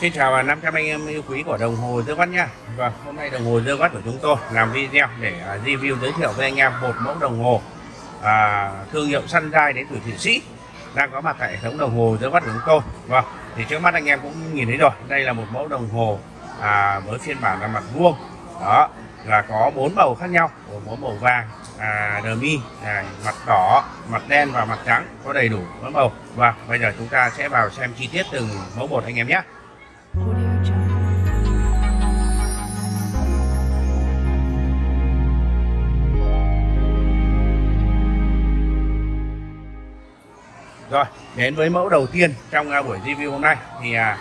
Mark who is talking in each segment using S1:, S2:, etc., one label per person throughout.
S1: Xin chào 500 anh em yêu quý của đồng hồ Dương Quát nha Vâng, hôm nay đồng hồ Dương Quát của chúng tôi làm video để à, review giới thiệu với anh em một mẫu đồng hồ à, thương hiệu Sunrise đến từ Thụy Sĩ đang có mặt tại hệ thống đồng hồ Dương Quát của chúng tôi. Vâng, thì trước mắt anh em cũng nhìn thấy rồi đây là một mẫu đồng hồ à, với phiên bản là mặt vuông. Đó là có bốn màu khác nhau gồm có màu vàng à, đờ mi à, mặt đỏ mặt đen và mặt trắng có đầy đủ bốn màu. Và bây giờ chúng ta sẽ vào xem chi tiết từng mẫu một anh em nhé Rồi, đến với mẫu đầu tiên trong à, buổi review hôm nay thì à,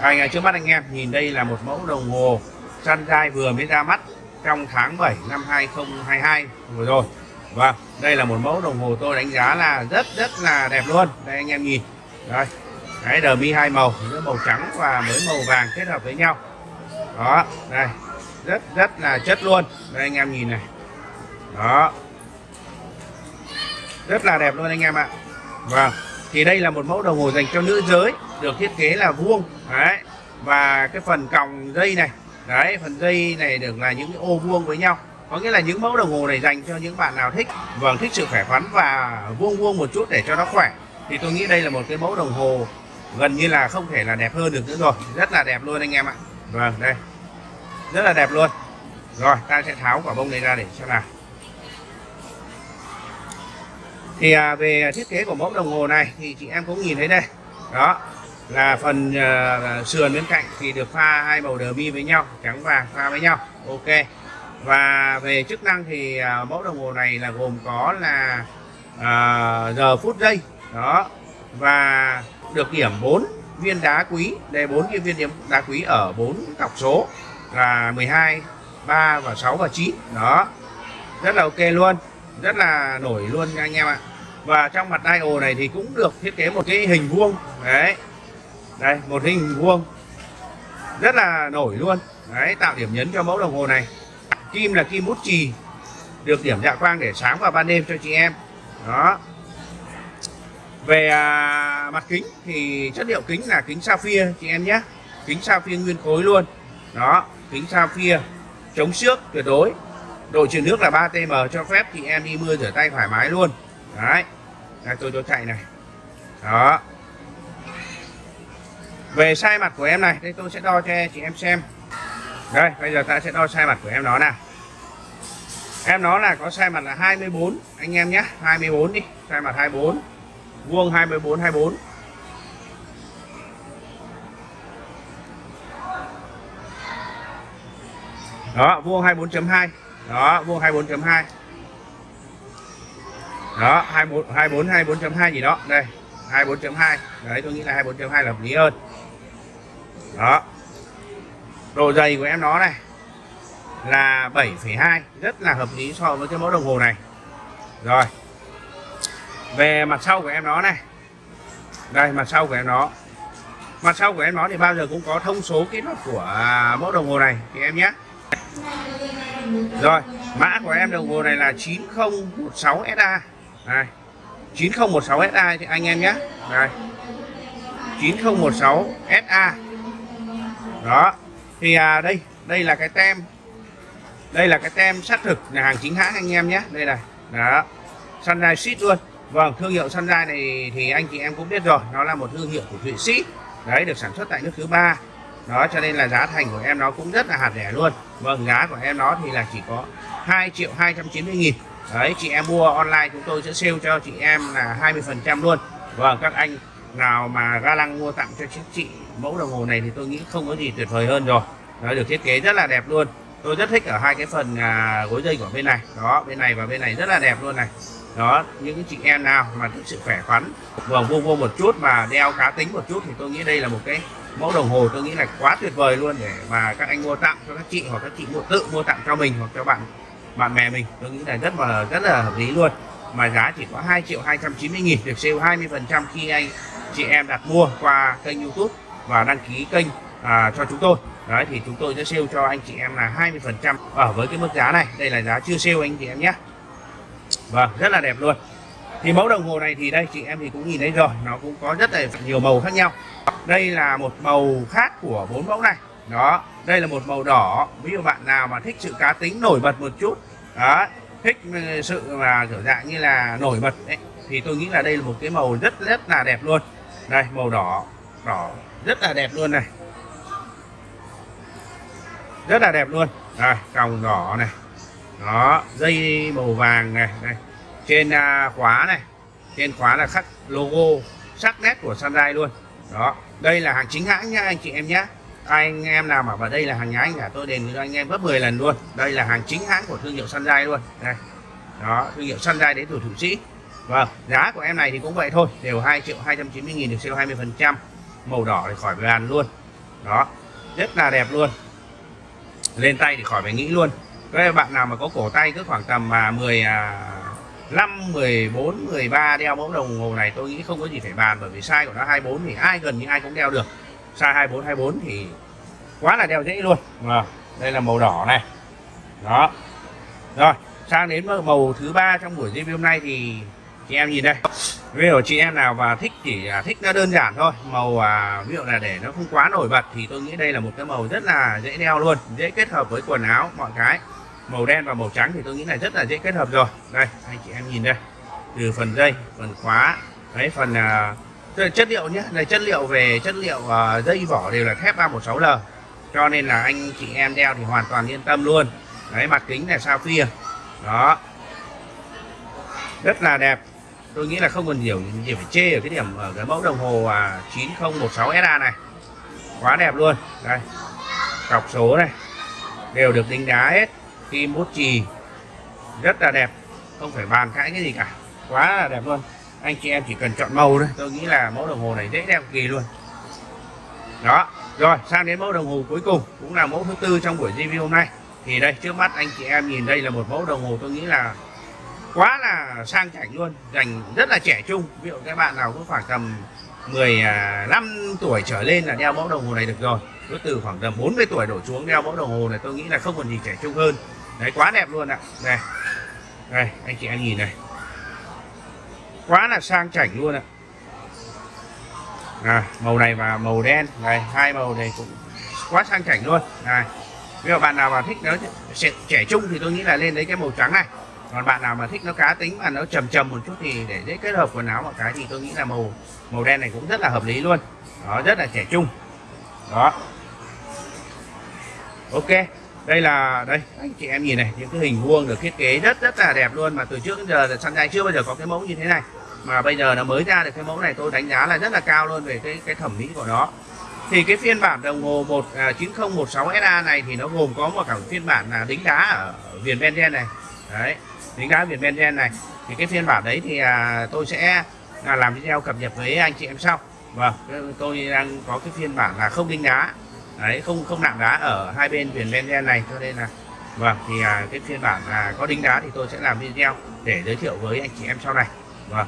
S1: anh trước mắt anh em nhìn đây là một mẫu đồng hồ Sunrise vừa mới ra mắt trong tháng 7 năm 2022 vừa rồi. và đây là một mẫu đồng hồ tôi đánh giá là rất rất là đẹp luôn. Đây anh em nhìn. Đây. Cái đờ mi hai màu, giữa màu trắng và với màu vàng kết hợp với nhau. Đó, đây. Rất rất là chất luôn. Đây anh em nhìn này. Đó. Rất là đẹp luôn anh em ạ. Vâng, thì đây là một mẫu đồng hồ dành cho nữ giới, được thiết kế là vuông, đấy. Và cái phần còng dây này, đấy, phần dây này được là những cái ô vuông với nhau. Có nghĩa là những mẫu đồng hồ này dành cho những bạn nào thích, vâng, thích sự khỏe khoắn và vuông vuông một chút để cho nó khỏe. Thì tôi nghĩ đây là một cái mẫu đồng hồ gần như là không thể là đẹp hơn được nữa rồi, rất là đẹp luôn anh em ạ. Vâng, đây, rất là đẹp luôn. Rồi, ta sẽ tháo quả bông này ra để xem nào thì à, về thiết kế của mẫu đồng hồ này thì chị em cũng nhìn thấy đây. Đó là phần uh, sườn bên cạnh thì được pha hai màu đờ mi với nhau trắng vàng pha với nhau. Ok. Và về chức năng thì uh, mẫu đồng hồ này là gồm có là uh, giờ phút giây. Đó. Và được điểm 4 viên đá quý. Đây 4 cái viên điểm đá quý ở 4 cọc số là 12 3 và 6 và 9 đó. Rất là ok luôn. Rất là nổi luôn nha anh em ạ và trong mặt dial này thì cũng được thiết kế một cái hình vuông. Đấy. Đây một hình vuông. Rất là nổi luôn. Đấy tạo điểm nhấn cho mẫu đồng hồ này. Kim là kim bút chì được điểm dạ quang để sáng vào ban đêm cho chị em. Đó. Về à, mặt kính thì chất liệu kính là kính sapphire chị em nhé. Kính sapphire nguyên khối luôn. Đó kính sapphire chống xước tuyệt đối. Độ truyền nước là 3tm cho phép chị em đi mưa rửa tay thoải mái luôn đấy. Đây, tôi tôi chạy này. Đó. Về sai mặt của em này đây tôi sẽ đo cho chị em xem. Đây bây giờ ta sẽ đo sai mặt của em nó nào. Em nó là có sai mặt là 24 anh em nhé. 24 đi sai mặt 24 vuông 24 24 đó vuông 24.2 đó vuông 24.2 đó 24 24 24.2 gì đó. Đây 24.2 đấy tôi nghĩ là 24.2 là hợp lý hơn. Đó. Độ dày của em nó này là 7,2 rất là hợp lý so với cái mẫu đồng hồ này. Rồi. Về mặt sau của em nó này. Đây mặt sau của em nó. Mặt sau của em nó thì bao giờ cũng có thông số kỹ thuật của mẫu đồng hồ này thì em nhé. Rồi mã của em đồng hồ này là 9016 SA đây 9016 SA thì anh em nhé đây 9016 SA đó thì à, đây đây là cái tem. Đây là cái tem xác thực là hàng chính hãng anh em nhé đây này đó Sunrise Seed luôn. Vâng thương hiệu Sunrise này thì anh chị em cũng biết rồi nó là một thương hiệu của Thụy Sĩ. Đấy được sản xuất tại nước thứ ba. Đó cho nên là giá thành của em nó cũng rất là hạt rẻ luôn. Vâng giá của em nó thì là chỉ có 2 triệu 290 nghìn. Đấy chị em mua online chúng tôi sẽ sale cho chị em là 20 phần trăm luôn. Vâng các anh nào mà ga lăng mua tặng cho chị mẫu đồng hồ này thì tôi nghĩ không có gì tuyệt vời hơn rồi. Nó được thiết kế rất là đẹp luôn. Tôi rất thích ở hai cái phần à, gối dây của bên này. Đó bên này và bên này rất là đẹp luôn này. Đó những chị em nào mà thích sự khỏe khoắn vâng vô vô một chút mà đeo cá tính một chút thì tôi nghĩ đây là một cái mẫu đồng hồ tôi nghĩ là quá tuyệt vời luôn để mà các anh mua tặng cho các chị hoặc các chị mua tự mua tặng cho mình hoặc cho bạn bạn bè mình. Tôi nghĩ là rất là rất là hợp lý luôn. Mà giá chỉ có 2 triệu 290 nghìn được sale 20 phần trăm khi anh chị em đặt mua qua kênh youtube và đăng ký kênh à, cho chúng tôi. Đấy thì chúng tôi sẽ sale cho anh chị em là 20 phần trăm. Ở với cái mức giá này đây là giá chưa sale anh chị em nhé. Vâng rất là đẹp luôn. Thì mẫu đồng hồ này thì đây chị em thì cũng nhìn thấy rồi nó cũng có rất là nhiều màu khác nhau. Đây là một màu khác của bốn mẫu này. Đó đây là một màu đỏ. Ví dụ bạn nào mà thích sự cá tính nổi bật một chút đó, thích sự mà, kiểu dạng như là nổi bật ấy. thì tôi nghĩ là đây là một cái màu rất rất là đẹp luôn. Đây, màu đỏ đỏ, rất là đẹp luôn này. Rất là đẹp luôn. Rồi còng đỏ này. Đó, dây màu vàng này đây trên à, khóa này. Trên khóa là khắc logo sắc nét của Sunrise luôn. Đó, đây là hàng chính hãng nha, anh chị em nhé anh em nào mà vào đây là hàng nhái cả tôi đền cho anh em gấp 10 lần luôn. Đây là hàng chính hãng của thương hiệu Sunrise luôn. Đây. Đó thương hiệu Sunrise đến từ thủ Sĩ. Vâng giá của em này thì cũng vậy thôi đều 2 triệu 290 nghìn được siêu 20 phần trăm. Màu đỏ thì khỏi bàn luôn. Đó rất là đẹp luôn. Lên tay thì khỏi phải nghĩ luôn. Các bạn nào mà có cổ tay cứ khoảng tầm mà 10 5, 14, 13 đeo mẫu đồng hồ này tôi nghĩ không có gì phải bàn bởi vì size của nó 24 thì ai gần như ai cũng đeo được size 24 24 thì quá là đeo dễ luôn. À, đây là màu đỏ này. Đó. Rồi sang đến màu thứ ba trong buổi review hôm nay thì chị em nhìn đây. Ví dụ chị em nào và thích chỉ à, thích nó đơn giản thôi. Màu à, ví dụ là để nó không quá nổi bật thì tôi nghĩ đây là một cái màu rất là dễ đeo luôn. Dễ kết hợp với quần áo mọi cái. Màu đen và màu trắng thì tôi nghĩ là rất là dễ kết hợp rồi. Đây anh chị em nhìn đây. Từ phần dây phần khóa. Đấy phần uh, chất liệu nhé. Này chất liệu về chất liệu uh, dây vỏ đều là thép 316L cho nên là anh chị em đeo thì hoàn toàn yên tâm luôn. Đấy mặt kính là sao phia. Đó. Rất là đẹp. Tôi nghĩ là không còn nhiều gì phải chê ở cái điểm ở cái mẫu đồng hồ uh, 9016 SA này. Quá đẹp luôn. Đây. Cọc số này. Đều được đính đá hết. Kim bút chì. Rất là đẹp. Không phải bàn cãi cái gì cả. Quá là đẹp luôn anh chị em chỉ cần chọn màu thôi. Tôi nghĩ là mẫu đồng hồ này dễ đẹp kỳ luôn. Đó, rồi, sang đến mẫu đồng hồ cuối cùng, cũng là mẫu thứ tư trong buổi review hôm nay. Thì đây, trước mắt anh chị em nhìn đây là một mẫu đồng hồ tôi nghĩ là quá là sang chảnh luôn, dành rất là trẻ trung. Ví dụ các bạn nào cũng khoảng tầm 15 à, tuổi trở lên là đeo mẫu đồng hồ này được rồi. Cứ từ khoảng tầm 40 tuổi đổ xuống đeo mẫu đồng hồ này tôi nghĩ là không còn gì trẻ trung hơn. Đấy, quá đẹp luôn ạ. Này đây, anh chị em nhìn này quá là sang chảnh luôn ạ. À, màu này và màu đen. Này hai màu này cũng quá sang chảnh luôn. Này nếu bạn nào mà thích nó trẻ trung thì tôi nghĩ là lên đấy cái màu trắng này. Còn bạn nào mà thích nó cá tính mà nó trầm trầm một chút thì để dễ kết hợp quần áo một cái thì tôi nghĩ là màu màu đen này cũng rất là hợp lý luôn. Đó rất là trẻ trung. Đó. Ok đây là đây anh chị em nhìn này những cái hình vuông được thiết kế rất rất là đẹp luôn mà từ trước đến giờ là Sunshine chưa bao giờ có cái mẫu như thế này mà bây giờ nó mới ra được cái mẫu này tôi đánh giá là rất là cao luôn về cái cái thẩm mỹ của nó. Thì cái phiên bản đồng hồ 1 à, 9016 SA này thì nó gồm có một cả phiên bản là đính đá ở viền Benzen này. Đấy đính đá viền Benzen này. Thì cái phiên bản đấy thì à, tôi sẽ à, làm video cập nhật với anh chị em sau. Vâng tôi đang có cái phiên bản là không đính đá. Đấy không không nặng đá ở hai bên viền Benzen này cho nên là vâng thì à, cái phiên bản là có đính đá thì tôi sẽ làm video để giới thiệu với anh chị em sau này. Vâng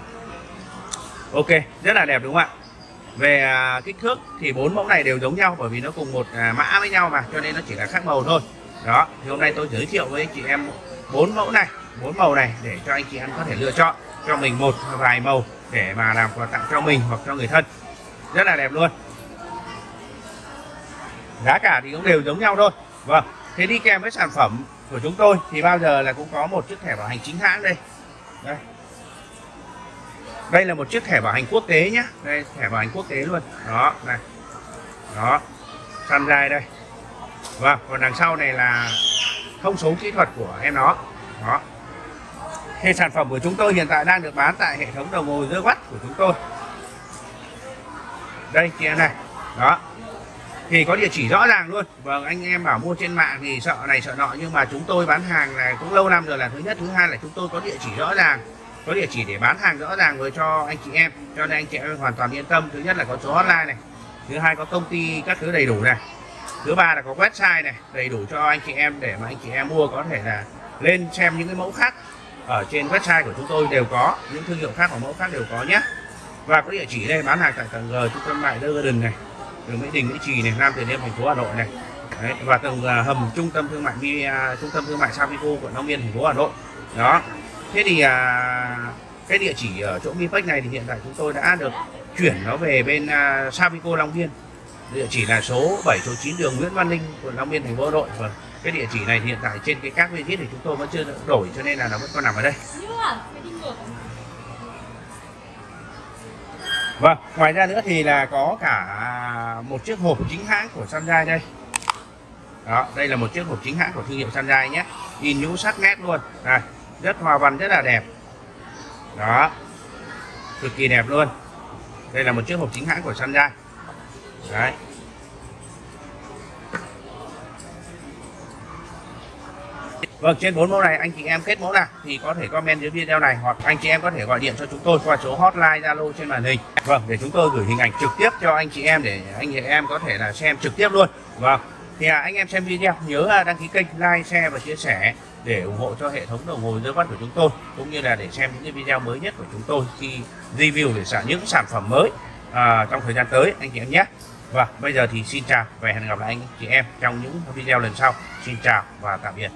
S1: ok, rất là đẹp đúng không ạ? Về à, kích thước thì bốn mẫu này đều giống nhau bởi vì nó cùng một à, mã với nhau mà, cho nên nó chỉ là khác màu thôi. Đó, thì hôm nay tôi giới thiệu với chị em bốn mẫu này, bốn màu này để cho anh chị em có thể lựa chọn cho mình một vài màu để mà làm quà tặng cho mình hoặc cho người thân. Rất là đẹp luôn. Giá cả thì cũng đều giống nhau thôi. Vâng thế đi kèm với sản phẩm của chúng tôi thì bao giờ là cũng có một chiếc thẻ bảo hành chính hãng đây. Đây đây là một chiếc thẻ bảo hành quốc tế nhé đây, thẻ bảo hành quốc tế luôn. Đó, này. Đó. Sunrise đây. Và còn đằng sau này là thông số kỹ thuật của em nó. Đó. Thì sản phẩm của chúng tôi hiện tại đang được bán tại hệ thống đồng hồ giữa mắt của chúng tôi. Đây, kia này. Đó. Thì có địa chỉ rõ ràng luôn. Vâng anh em bảo mua trên mạng thì sợ này sợ nọ, nhưng mà chúng tôi bán hàng này cũng lâu năm rồi là thứ nhất, thứ hai là chúng tôi có địa chỉ rõ ràng có địa chỉ để bán hàng rõ ràng với cho anh chị em cho nên anh chị em hoàn toàn yên tâm. Thứ nhất là có số hotline này thứ hai có công ty các thứ đầy đủ này thứ ba là có website này đầy đủ cho anh chị em để mà anh chị em mua có thể là lên xem những cái mẫu khác ở trên website của chúng tôi đều có những thương hiệu khác và mẫu khác đều có nhé. Và có địa chỉ đây bán hàng tại tầng G trung tâm mại Garden này đường Mỹ Đình Mỹ Trì này Nam Từ Liêm thành phố Hà Nội này. Đấy, và tầng à, hầm trung tâm thương mại uh, trung tâm thương mại Savico quận Long Biên thành phố Hà Nội. Đó thế thì à, cái địa chỉ ở chỗ mipec này thì hiện tại chúng tôi đã được chuyển nó về bên à, Savico Long Biên địa chỉ là số 7 số 9 đường Nguyễn Văn Linh quận Long Biên thành phố Hà Nội và cái địa chỉ này hiện tại trên cái các visit thì chúng tôi vẫn chưa đổi cho nên là nó vẫn còn nằm ở đây Vâng, ngoài ra nữa thì là có cả một chiếc hộp chính hãng của Sunshine đây. Đó, đây là một chiếc hộp chính hãng của thương hiệu Sunshine nhé. In nhũ sắc nét luôn. Đây, rất hoa văn rất là đẹp. Đó. Cực kỳ đẹp luôn. Đây là một chiếc hộp chính hãng của Sunshine. Đấy. Vâng, trên bốn mẫu này anh chị em kết mẫu nào thì có thể comment dưới video này hoặc anh chị em có thể gọi điện cho chúng tôi qua số hotline Zalo trên màn hình. Vâng, để chúng tôi gửi hình ảnh trực tiếp cho anh chị em để anh chị em có thể là xem trực tiếp luôn. Vâng. Thì à, anh em xem video nhớ à, đăng ký kênh, like, share và chia sẻ để ủng hộ cho hệ thống đồng hồ dưới mắt của chúng tôi cũng như là để xem những cái video mới nhất của chúng tôi khi review về sản những sản phẩm mới à, trong thời gian tới anh chị em nhé. Và bây giờ thì xin chào và hẹn gặp lại anh chị em trong những video lần sau. Xin chào và tạm biệt.